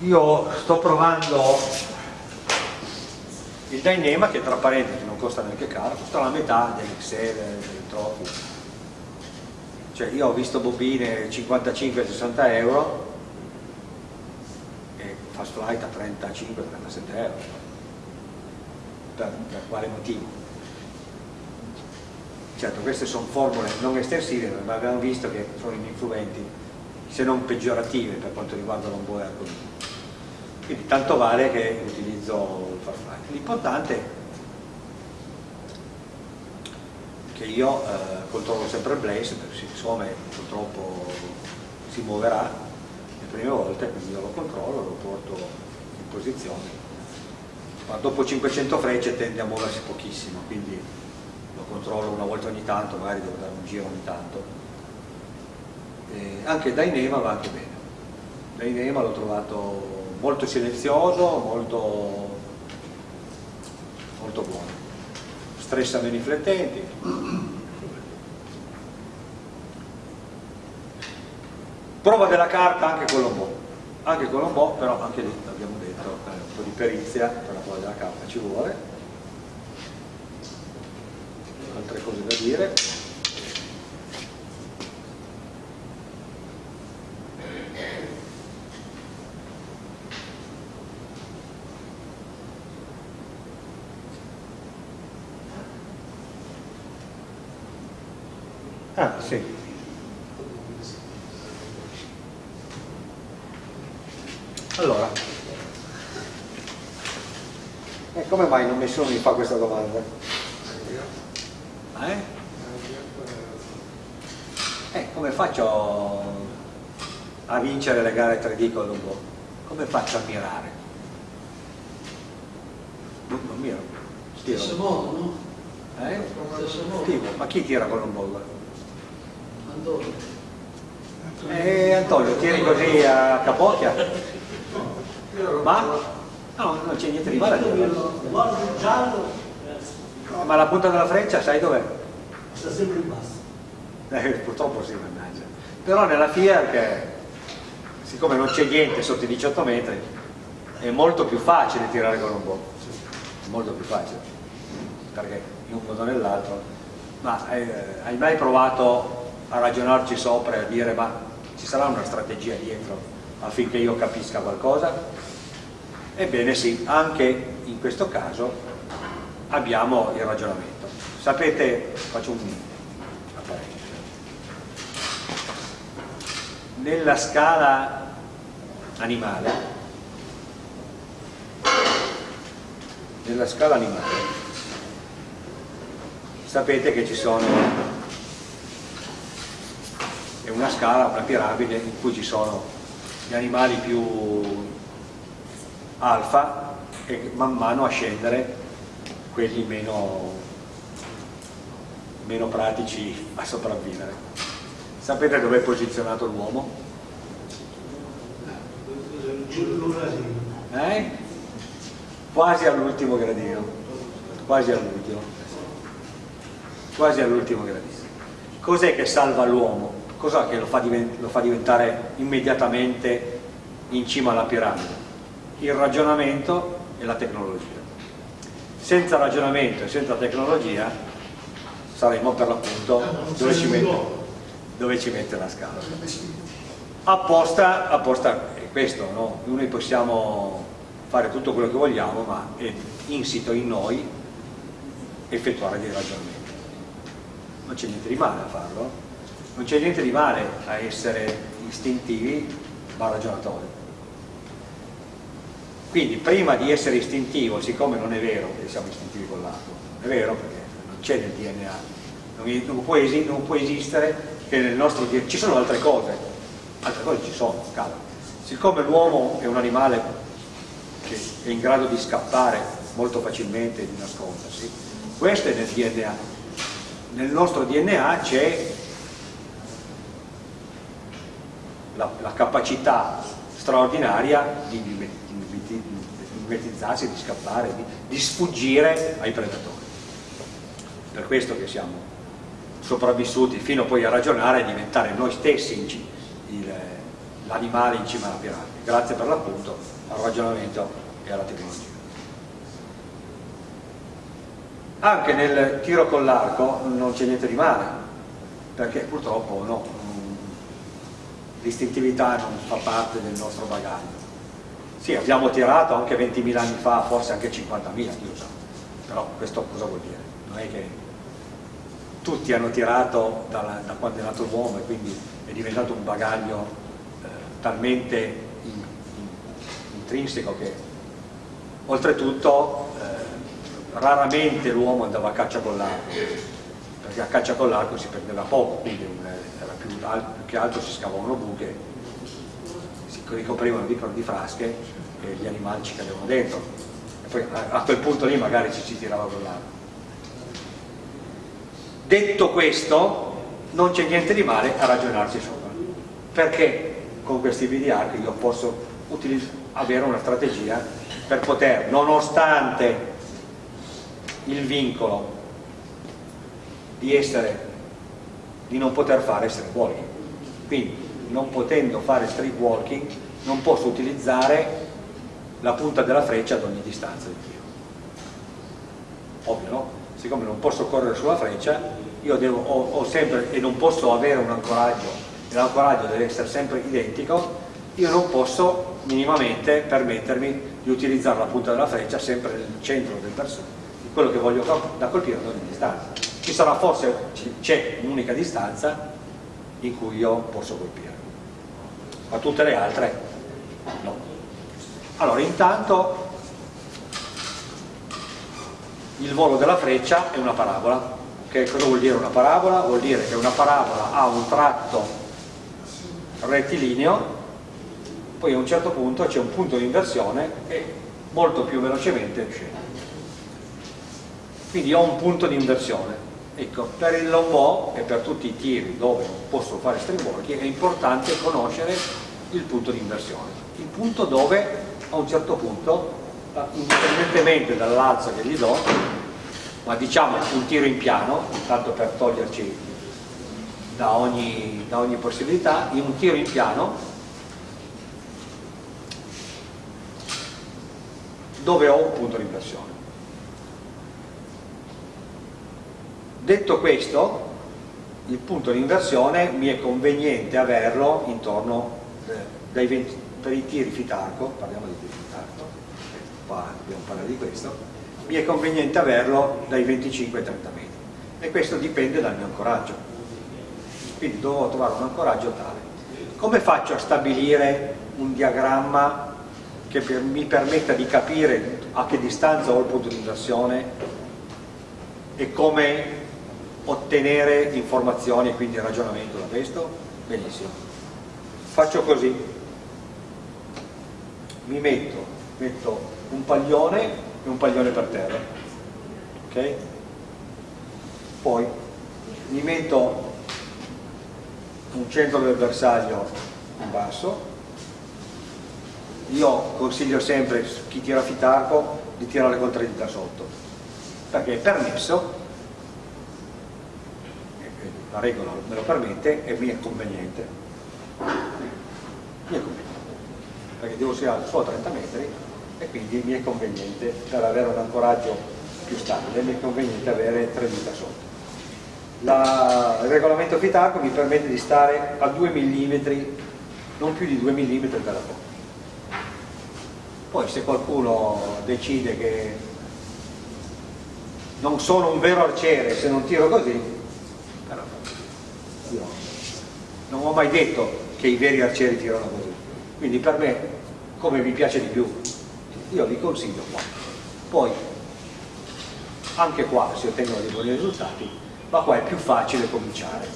io sto provando il Dynema che tra parentesi non costa neanche caro, costa la metà dell'Excel, del Trophy. Cioè io ho visto bobine 55-60 euro e Fast Flight a 35-37 euro. Per, per quale motivo? Certo, queste sono formule non estensive, ma abbiamo visto che sono ininfluenti, se non peggiorative per quanto riguarda l'onboard. Quindi tanto vale che utilizzo il Farfly. L'importante è che io eh, controllo sempre Blaze, perché siccome purtroppo si muoverà le prime volte, quindi io lo controllo, lo porto in posizione. Ma dopo 500 frecce tende a muoversi pochissimo, quindi lo controllo una volta ogni tanto, magari devo dare un giro ogni tanto. E anche Dynema va anche bene. Dynema l'ho trovato molto silenzioso, molto, molto buono. Stressa meno i flettenti. Prova della carta anche con l'ombò, anche con l'ombò, però anche lì abbiamo detto eh, un po' di perizia per la prova della carta ci vuole. Altre cose da dire. Ah, sì. Allora, eh, come mai non nessuno mi fa questa domanda? Eh? Eh, come faccio a vincere le gare 3D con l'Ugo? Come faccio a mirare? Non, non miro. Stesso modo, no? Eh? Stesso modo. Tipo, ma chi tira con l'Ugo? Antonio. Eh, Antonio, tiri così a capocchia? Ma? No, non c'è niente di male Ma la punta della freccia sai dov'è? sta sempre in basso. Eh, purtroppo sì, mannaggia. Però nella Fiat, siccome non c'è niente sotto i 18 metri, è molto più facile tirare con un po'. Molto più facile. Perché in un modo o nell'altro. Ma eh, hai mai provato a ragionarci sopra e a dire ma ci sarà una strategia dietro affinché io capisca qualcosa? Ebbene sì, anche in questo caso abbiamo il ragionamento. Sapete, faccio un apparecchio. Nella scala animale, nella scala animale, sapete che ci sono è una scala, una piramide in cui ci sono gli animali più alfa e man mano a scendere quelli meno, meno pratici a sopravvivere. Sapete dove è posizionato l'uomo? Eh? Quasi all'ultimo gradino, quasi all'ultimo, quasi all'ultimo gradino. Cos'è che salva l'uomo? Cos'è che lo fa, lo fa diventare immediatamente in cima alla piramide? Il ragionamento e la tecnologia. Senza ragionamento e senza tecnologia saremo per l'appunto dove ci mette, dove ci mette la scala. Apposta, apposta è questo, no? noi possiamo fare tutto quello che vogliamo, ma è insito in noi effettuare dei ragionamenti. Non c'è niente di male a farlo, non c'è niente di male a essere istintivi ma ragionatori. Quindi prima di essere istintivo, siccome non è vero che siamo istintivi con l'altro, non è vero perché non c'è nel DNA, non, non, può non, può esistere che nel nostro DNA, ci sono altre cose, altre cose ci sono, calma. Siccome l'uomo è un animale che è in grado di scappare molto facilmente e di nascondersi, questo è nel DNA. Nel nostro DNA c'è la, la, capacità straordinaria di, di, di, di mimetizzarsi, di scappare, di, di sfuggire ai predatori. Per questo che siamo sopravvissuti fino poi a ragionare e diventare noi stessi l'animale in cima alla piramide, grazie per l'appunto al ragionamento e alla tecnologia. Anche nel tiro con l'arco non c'è niente di male, perché purtroppo no, l'istintività non fa parte del nostro bagaglio. Sì, abbiamo tirato anche 20.000 anni fa, forse anche 50.000, io so, però questo cosa vuol dire? Non è che tutti hanno tirato da, da quando è nato l'uomo e quindi è diventato un bagaglio eh, talmente in, in, intrinseco che oltretutto eh, raramente l'uomo andava a caccia con l'arco perché a caccia con l'arco si prendeva poco quindi era più, più che altro si scavavano buche ricoprivano di, di frasche e gli animali ci cadevano dentro. E poi a, a quel punto lì magari ci si tirava con l'arco Detto questo, non c'è niente di male a ragionarci sopra, perché con questi arco io posso avere una strategia per poter, nonostante il vincolo di essere di non poter fare street walking quindi non potendo fare street walking non posso utilizzare la punta della freccia ad ogni distanza di tiro ovvio no? siccome non posso correre sulla freccia, io devo, ho, ho sempre, e non posso avere un ancoraggio, e l'ancoraggio deve essere sempre identico, io non posso minimamente permettermi di utilizzare la punta della freccia sempre nel centro del bersaglio, di quello che voglio da colpire ad ogni distanza. Ci sarà forse, c'è un'unica distanza in cui io posso colpire, ma tutte le altre no. Allora intanto il volo della freccia è una parabola. Che cosa vuol dire una parabola? Vuol dire che una parabola ha un tratto rettilineo, poi a un certo punto c'è un punto di inversione e molto più velocemente scende. Quindi ho un punto di inversione. Ecco, per il bow e per tutti i tiri dove posso fare walking è importante conoscere il punto di inversione. Il punto dove a un certo punto indipendentemente dall'alza che gli do ma diciamo un tiro in piano tanto per toglierci da ogni, da ogni possibilità in un tiro in piano dove ho un punto di inversione detto questo il punto di inversione mi è conveniente averlo intorno eh, dai 20, per i tiri fitarco parliamo di tiri fitarco qua dobbiamo parlare di questo, mi è conveniente averlo dai 25 ai 30 metri e questo dipende dal mio ancoraggio. Quindi dovrò trovare un ancoraggio tale. Come faccio a stabilire un diagramma che per, mi permetta di capire a che distanza ho il punto di inversione e come ottenere informazioni e quindi ragionamento da questo? Benissimo. Faccio così. Mi metto, metto un paglione e un paglione per terra ok? poi mi metto un centro del bersaglio in basso io consiglio sempre chi tira fitarco di tirare tre dita sotto perché è permesso la regola me lo permette e mi è conveniente. Mi è conveniente perché devo tirare solo 30 metri e quindi mi è conveniente per avere un ancoraggio più stabile mi è conveniente avere tre dita sotto. La, il regolamento Fitarco mi permette di stare a 2 mm non più di 2 mm dalla porta. Poi se qualcuno decide che non sono un vero arciere se non tiro così però io non ho mai detto che i veri arcieri tirano così. Quindi per me come mi piace di più io vi consiglio qua. Poi anche qua si ottengono dei buoni risultati ma qua è più facile cominciare.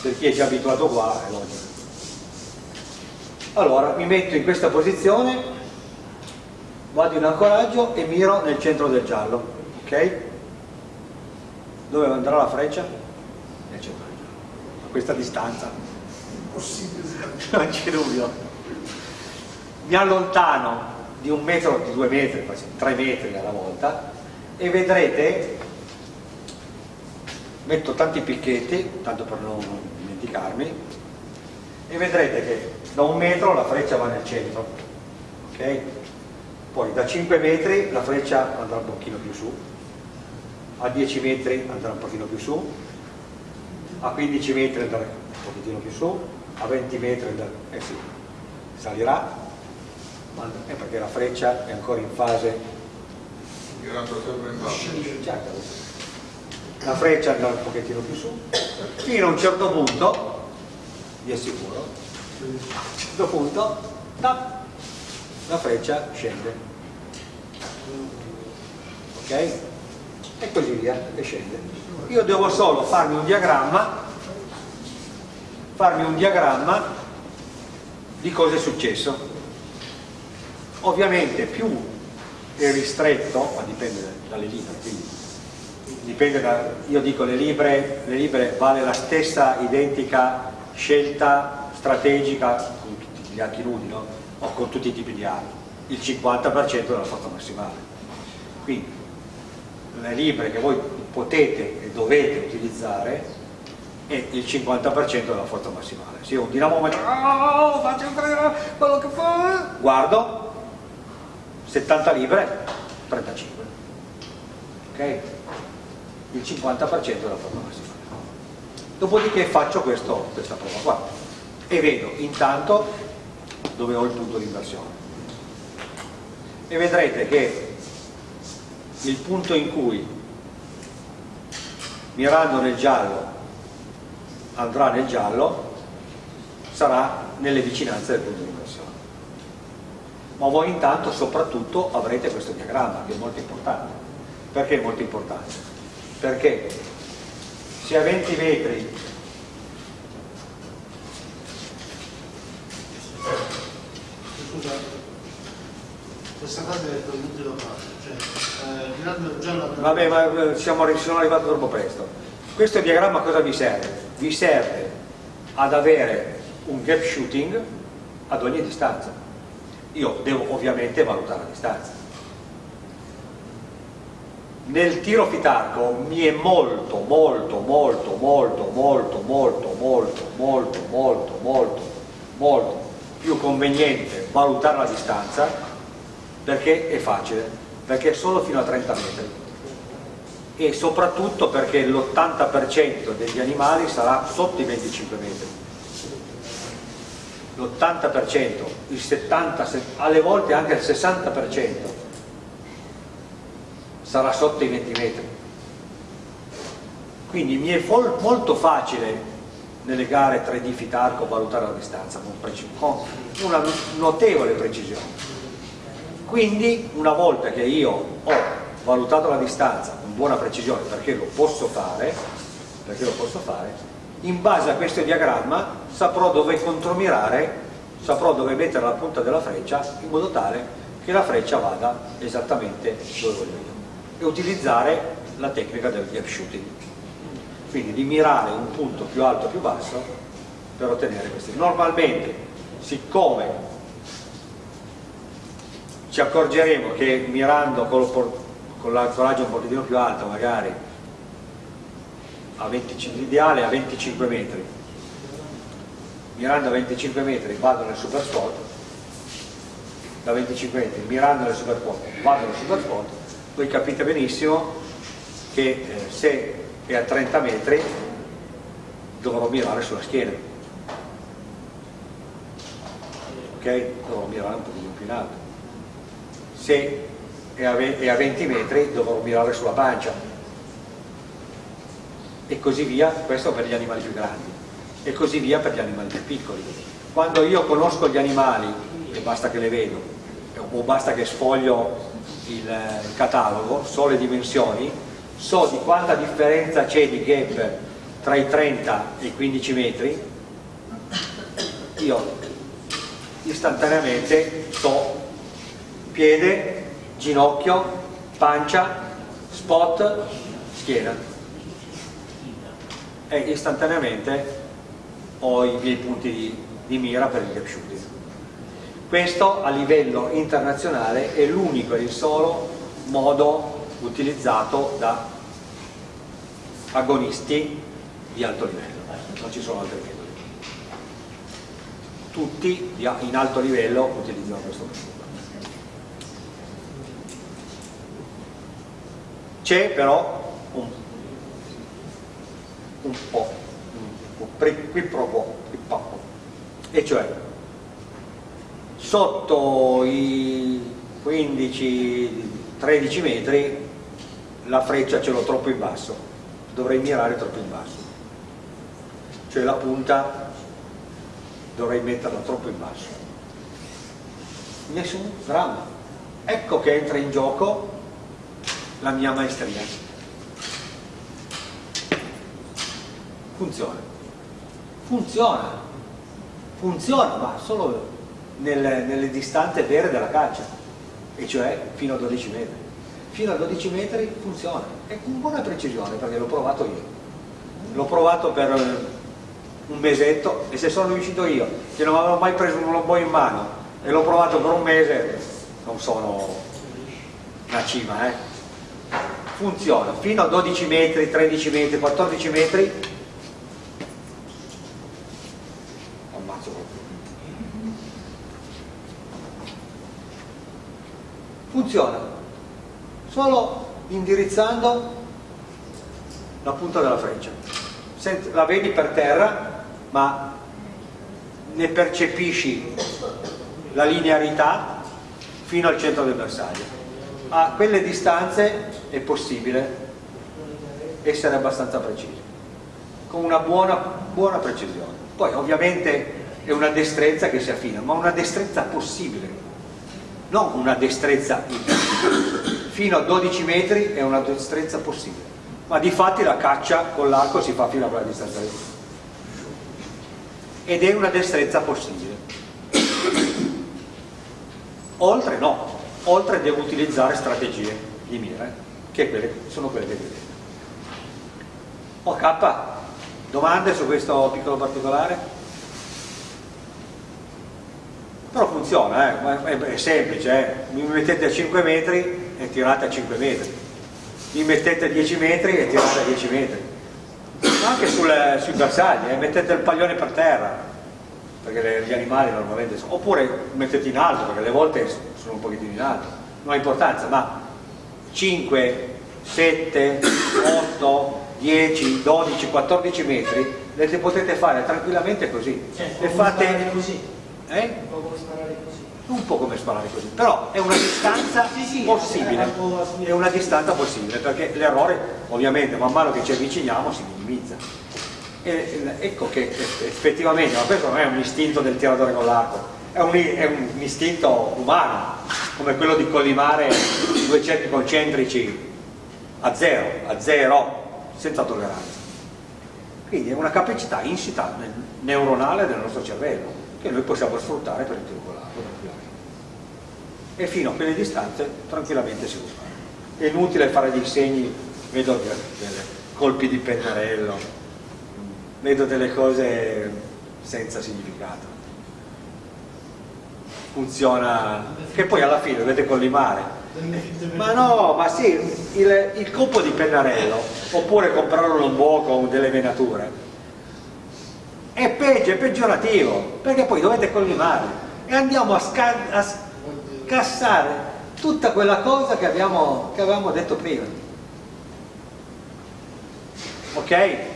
Per chi è già abituato qua è logico. Allora mi metto in questa posizione vado in ancoraggio e miro nel centro del giallo ok? dove andrà la freccia? nel centro del giallo a questa distanza non c'è dubbio mi allontano di un metro, di due metri, tre metri alla volta e vedrete, metto tanti picchetti, tanto per non dimenticarmi, e vedrete che da un metro la freccia va nel centro ok? poi da 5 metri la freccia andrà un pochino più su a 10 metri andrà un pochino più su a 15 metri andrà un pochino più su a 20 metri andrà, eh sì, salirà ma è perché la freccia è ancora in fase certo. la freccia andrà un pochettino più su fino a un certo punto vi assicuro a un certo punto tac, la freccia scende ok? e così via e scende io devo solo farmi un diagramma farmi un diagramma di cosa è successo. Ovviamente più è ristretto ma dipende dalle libre quindi dipende da io dico le libre, le libre vale la stessa identica scelta strategica con tutti gli archi nudi no? o con tutti i tipi di armi. Il 50% della forza massimale. Quindi le libre che voi potete e dovete utilizzare è il 50% della forza massimale. Se io un dinamometro. Oh, faccio quello che fa. Guardo. 70 libre 35 ok? il 50% della forza massimale. Dopodiché faccio questo, questa prova qua. E vedo intanto dove ho il punto di inversione. E vedrete che il punto in cui mirando nel giallo. Andrà nel giallo sarà nelle vicinanze del punto di inversione ma voi intanto soprattutto avrete questo diagramma che è molto importante. Perché è molto importante? perché se a 20 metri Scusa, questa cosa è inutile da fare, cioè, eh, Vabbè, ma eh, siamo, sono arrivato troppo presto. Questo diagramma cosa vi serve? Vi serve ad avere un gap shooting ad ogni distanza. Io devo ovviamente valutare la distanza. Nel tiro fitarco mi è molto, molto, molto, molto, molto, molto, molto, molto, molto, molto, molto più conveniente valutare la distanza perché è facile, perché è solo fino a 30 metri. E soprattutto perché l'80% degli animali sarà sotto i 25 metri. L'80%, il 70%, alle volte anche il 60% sarà sotto i 20 metri. Quindi mi è molto facile nelle gare 3D Fitarco valutare la distanza con una notevole precisione quindi una volta che io ho valutato la distanza con buona precisione perché lo posso fare, perché lo posso fare in base a questo diagramma saprò dove contromirare, saprò dove mettere la punta della freccia in modo tale che la freccia vada esattamente dove voglio io e utilizzare la tecnica del gap shooting. Quindi di mirare un punto più alto o più basso per ottenere questi. Normalmente siccome ci accorgeremo che mirando con, l'ancoraggio un pochettino più alto magari a 25, l'ideale a 25 metri. Mirando a 25 metri vado nel super spot. Da 25 metri mirando nel super spot vado nel super spot. Voi capite benissimo che eh, se è a 30 metri dovrò mirare sulla schiena. Ok? dovrò mirare un pochino più in alto se è a 20 metri dovrò mirare sulla pancia. E così via, questo per gli animali più grandi. E così via per gli animali più piccoli. Quando io conosco gli animali e basta che le vedo o basta che sfoglio il, il catalogo, so le dimensioni so di quanta differenza c'è di gap tra i 30 e i 15 metri io istantaneamente so piede, ginocchio, pancia, spot, schiena. E istantaneamente ho i miei punti di, di mira per il gap shooting questo a livello internazionale è l'unico e il solo modo utilizzato da agonisti di alto livello. Non ci sono altri metodi. Tutti in alto livello utilizzano questo metodo. C'è però un, un po', qui pro quo, e cioè sotto i 15-13 metri la freccia ce l'ho troppo in basso, dovrei mirare troppo in basso, cioè la punta dovrei metterla troppo in basso. Nessun dramma. Ecco che entra in gioco la mia maestria. Funziona. Funziona. Funziona, ma solo nelle, nelle distanze vere della caccia, e cioè fino a 12 metri. Fino a 12 metri funziona, e con buona precisione, perché l'ho provato io. L'ho provato per un mesetto e se sono riuscito io, che non avevo mai preso un lobo in mano, e l'ho provato per un mese, non sono una cima, eh funziona. Fino a 12 metri, 13 metri, 14 metri. Funziona. Solo indirizzando la punta della freccia. La vedi per terra ma ne percepisci la linearità fino al centro del bersaglio a quelle distanze è possibile essere abbastanza precisi, con una buona, buona precisione. Poi ovviamente è una destrezza che si affina, ma una destrezza possibile, non una destrezza fino a 12 metri è una destrezza possibile, ma di fatti la caccia con l'arco si fa fino a quella distanza lì. Ed è una destrezza possibile. Oltre no, oltre devo utilizzare strategie di mira che quelle, sono quelle che vedete. Ok, domande su questo piccolo particolare? Però funziona, eh? è, semplice, eh? mi mettete a 5 metri e tirate a 5 metri, mi mettete a 10 metri e tirate a 10 metri, anche sul, sui bersagli, eh? mettete il paglione per terra, perché le, gli animali normalmente sono, oppure mettete in alto, perché le volte sono un pochettino in alto, non ha importanza, ma 5, 7, 8, 10, 12, 14 metri le potete fare tranquillamente così. Cioè, le fate così. Eh? Un po' come sparare così. Un po' come sparare così, però è una distanza sì, sì, possibile. È una distanza possibile, perché l'errore ovviamente man mano che ci avviciniamo si minimizza. E, ecco che effettivamente, ma questo non è un istinto del tiratore con l'arco, è è un istinto umano, come quello di collimare due cerchi concentrici a zero, a zero, senza tolleranza. Quindi è una capacità insita nel neuronale del nostro cervello che noi possiamo sfruttare per l'arco tranquillamente. E fino a quelle distanze tranquillamente si può fare. È inutile fare dei segni, vedo dei colpi di pennarello, vedo delle cose senza significato funziona, che poi alla fine dovete collimare. Ma no, ma sì, il, il colpo di pennarello, oppure comprare un lombò con delle venature, è peggio, è peggiorativo, perché poi dovete collimare e andiamo a, a scassare tutta quella cosa che, abbiamo, che avevamo detto prima. Ok?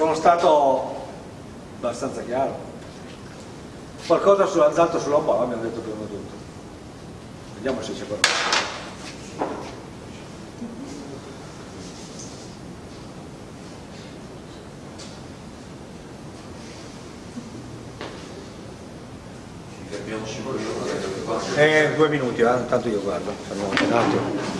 Sono stato abbastanza chiaro? Qualcosa sull'azzalto sulla bolla abbiamo detto prima tutto. Vediamo se c'è qualcosa. Eh, due minuti, eh? tanto io guardo, fermiamo un attimo.